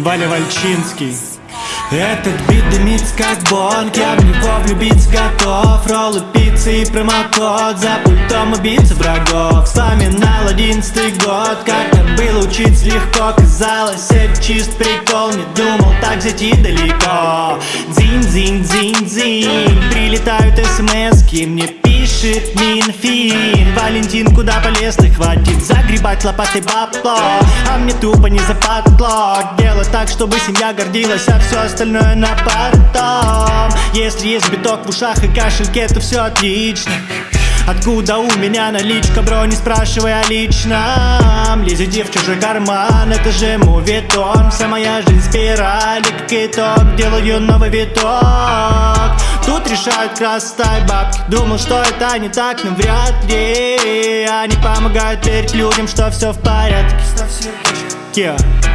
Валя Вальчинский. Этот бит дымится как бонг. Я в него влюбиться готов. Роллы, пиццы и промокод. За пультом убийцы врагов. На одиннадцатый год. Как там было учиться легко Казалось, это чист прикол. Не думал так зайти далеко. Дзинь-дзинь-дзинь-дзинь Прилетают смс-ки Мне пишет Минфин. Валентин, куда полез ты? Хватит загребать лопатой бабло А мне тупо не западло Дело так, чтобы семья гордилась А все остальное на потом. Если есть биток в ушах и кашельке, то все отлично. Откуда у меня наличка, бро, не спрашивай о личном. Лезете в чужой карман, это же мувитон Вся моя жизнь спираль, как итог, делаю новый виток Тут решают красота и бабки. Думал, что это не так, но вряд ли. Они помогают верить людям, что все в порядке. Yeah.